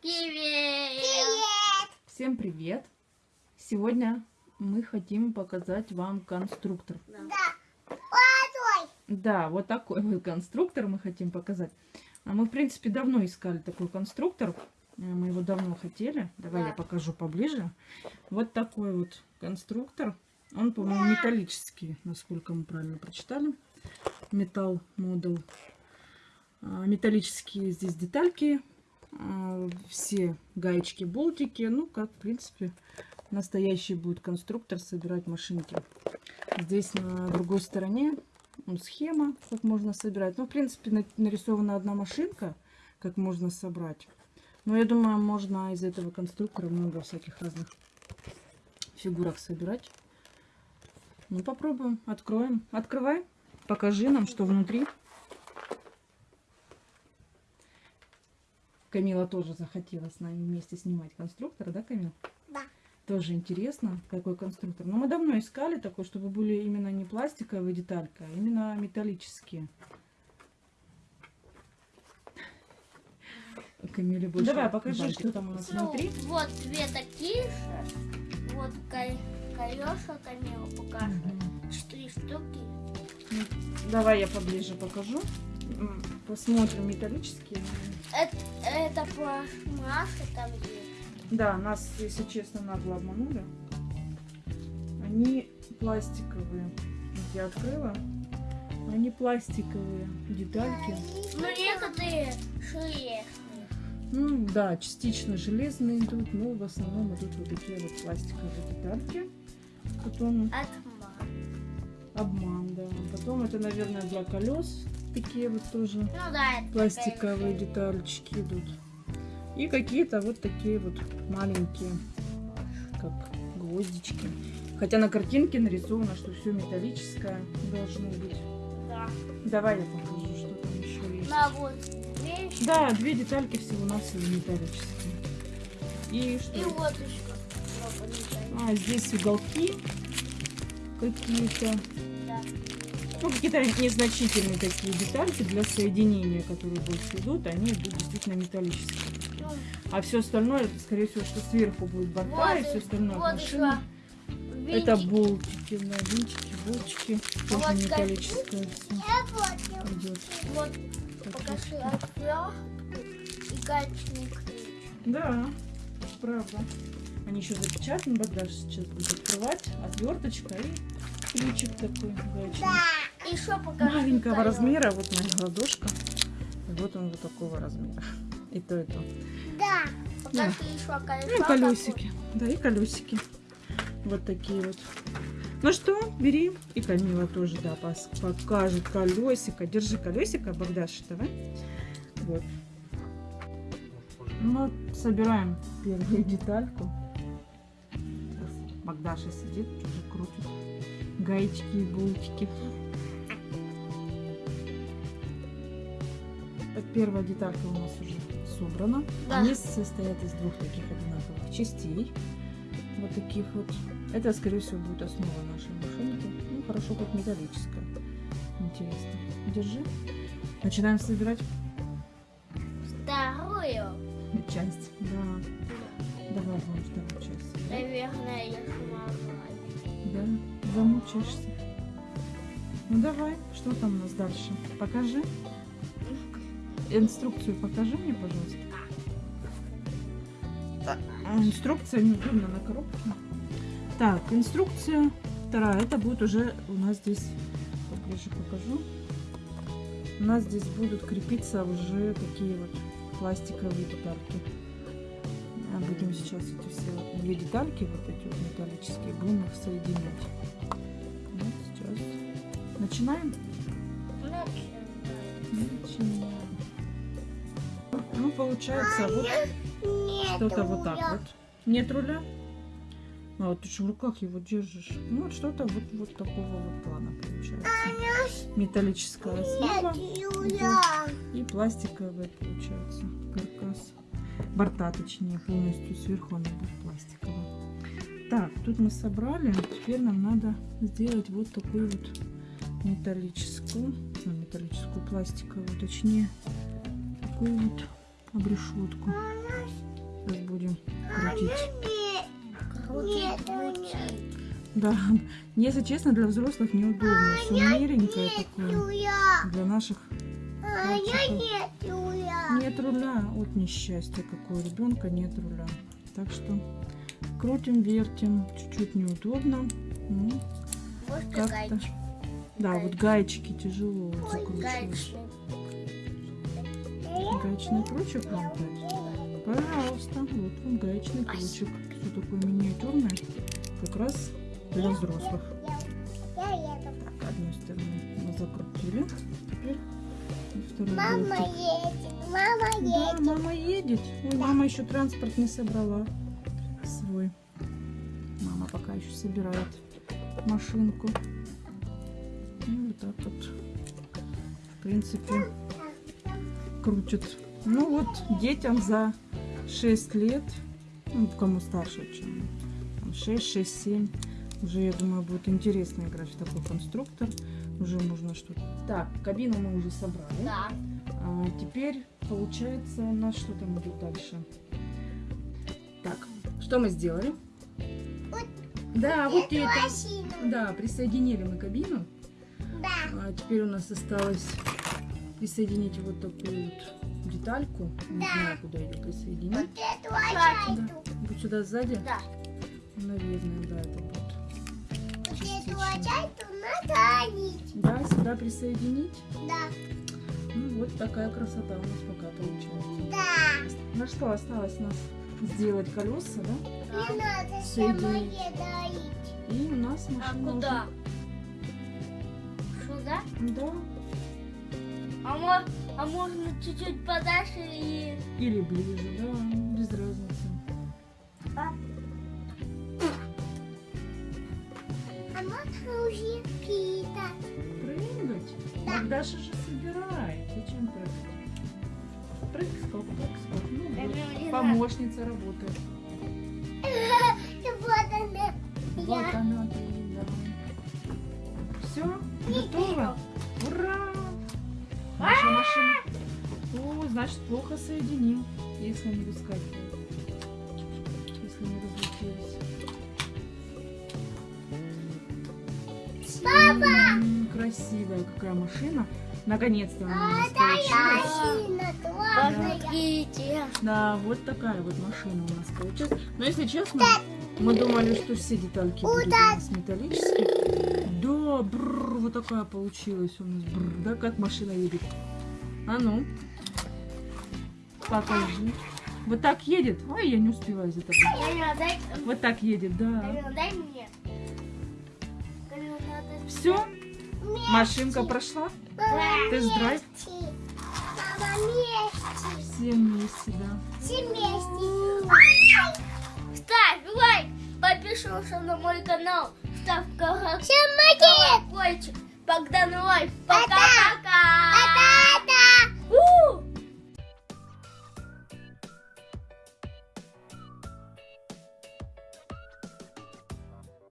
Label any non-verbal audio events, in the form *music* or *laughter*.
Привет! Всем привет! Сегодня мы хотим показать вам конструктор. Да. Водой. Да, вот такой вот конструктор мы хотим показать. А мы, в принципе, давно искали такой конструктор. Э, Мы его давно хотели. Давай Да. я покажу поближе. Вот такой вот конструктор. Он, по-моему, металлический, насколько мы правильно прочитали. Металл модел. А, Металлические здесь детальки. Все гаечки, болтики. Ну, как, в принципе, настоящий будет конструктор собирать машинки. Здесь на другой стороне схема, как можно собирать. Ну, в принципе, на- нарисована одна машинка, как можно собрать. Но я думаю, можно из этого конструктора много всяких разных фигурок собирать. Ну, попробуем. Откроем. Открывай. Покажи нам, что внутри. Камила тоже захотела с нами вместе снимать конструктор, да, Камила? Да. Тоже интересно, какой конструктор. Но мы давно искали такой, чтобы были именно не пластиковые детальки, а именно металлические. Камиле больше. Давай, покажи, бантик. что там у нас Ну, внутри. вот две такие же. Вот ко- колеса Камила покажет. Мгм. Три штуки. Давай я поближе покажу. Посмотрим металлические. Это, это пластмасса там есть. Да, нас, если честно, нагло обманули. Они пластиковые. Я открыла. Они пластиковые детальки. Ну, некоторые шире. Ну да, частично железные идут, но в основном идут вот такие вот пластиковые детальки. Потом Отман. обман, да. Потом это, наверное, для колес такие вот тоже Ну да, пластиковые такая детальчики идут. И какие-то вот такие вот маленькие, как гвоздички. Хотя на картинке нарисовано, что все металлическое должно быть. Да. Давай я покажу, что там еще есть. На вот вещь. Да, две детальки всего нас металлические. И что? И вот еще. А, здесь уголки какие-то. Да. Ну, какие-то незначительные такие детальки для соединения, которые больше идут, они идут действительно металлические. А все остальное, это, скорее всего, что сверху будет борта Вот и все остальное вот машина. Это болтики, да, винтики, болтики. А Тоже вот металлическое все идет. Вот покажи отвертку и гаечный ключ. Да, правда. Они еще запечатаны, Богдаш сейчас будет открывать. Отверточка и ключик такой гаечный. Еще покажи. Маленького колёс. размера, вот моя ладошка. И вот он вот такого размера. И то, и то. Да. Покажи еще колесо. Ну и колесики. Да, и колесики. Вот такие вот. Ну что, бери. И Камила тоже, да, покажет колесико. Держи колесико, Богдаш, давай. Вот. Ну, собираем первую детальку. Богдаша сидит, уже крутит гаечки и болтики. Так, Первая деталька у нас уже собрана. Да. Они состоят из двух таких одинаковых частей. Вот таких вот. Это, скорее всего, будет основа нашей машинки. Ну, хорошо, хоть металлическая. Интересно. Держи. Начинаем собирать Вторую. часть. Да. Давай будем вторую часть. собирать. Наверное, я смогла. Да, замучаешься. Ну давай, что там у нас дальше? Покажи. Инструкцию покажи мне, пожалуйста. А, Инструкция неудобно на коробке. Так, инструкция вторая. Это будет уже у нас здесь, поближе покажу. У нас здесь будут крепиться уже такие вот пластиковые детальки. А Будем сейчас эти все две детальки, вот эти вот металлические, будем их соединять. Вот сейчас. Начинаем? Начинаем. Получается, вот что-то вот так вот. Нет руля? А вот ты же в руках его держишь. Ну, вот что-то вот, вот такого вот плана получается. Металлическая основа и пластиковая получается каркас. Борта, точнее, полностью сверху она будет пластиковая. Так, тут мы собрали. Теперь нам надо сделать вот такую вот металлическую, ну, металлическую пластиковую, точнее, такую вот об решетку. Сейчас будем крутить. Крутить мучить. Да, если честно, для взрослых неудобно. Все миленькое такое. Для наших мальчиков. Нет руля. Вот несчастье какое. Ребенка нет руля. Так что крутим, вертим. Чуть-чуть неудобно. Ну, Как-то. да, вот гаечки тяжело закручивать. Гаечный крючок вам дать? Пожалуйста, вот вам гаечный крючок. Все такое миниатюрное. Как раз для взрослых. Так, одну сторону мы закрутили. Теперь и Мама болтик. едет, мама Да, едет. мама едет. Ой, мама еще транспорт не собрала свой. Мама пока еще собирает машинку. Ну, вот так вот. В принципе, крутит. Ну вот, детям за 6 лет, ну, кому старше, чем там, 6, 6, 7, уже, я думаю, будет интересно играть в такой конструктор. Уже можно что-то... Так, кабину мы уже собрали. Да. А, теперь, получается, у нас что там идет дальше? Так, что мы сделали? Вот Да, вот это. Да, присоединили мы кабину. Да. А теперь у нас осталось присоединить вот такую вот детальку. Не Да. знаю, куда ее присоединить. Вот эту лошадку. Вот сюда сзади? Да. Наверное, да, это будет. Вот эту лошадку надо одеть. Да, сюда присоединить. Да. Ну, вот такая красота у нас пока получается. Да. Ну что, осталось у нас сделать колеса, да? Не надо Соединить. самое доить. И у нас А машина куда? Сюда? Да. А, а можно чуть-чуть подальше и... Или ближе, да, без разницы. А можно уже кидать. Прыгать? Да. Так Даша же собирает. Зачем прыгать? Прыг, скок, прыг, скок. Ну, вот. Помощница работает. *laughs* Вот она. Вот она, значит, плохо соединил, если они выскакивают. Если не разлетелись. Папа! Красивая какая машина. Наконец-то она у нас получилась. Главная. Помогите. Да, вот такая вот машина у нас получилась. Но если честно, мы думали, что все детальки будут у нас металлические. Да, бррр, вот такая получилась у нас. Бррр, да, как машина едет. А ну, покажи. Вот так едет. Ой, я не успеваю за тобой. Вот так едет, да. Дай мне. Все, машинка прошла. Тест-драйв. вместе. Мама вместе. Все вместе, да. Все вместе. Ставь лайк, подпишись на мой канал, ставь колокольчик. Всем молодец. Богдан лайк. Пока-пока. Пока.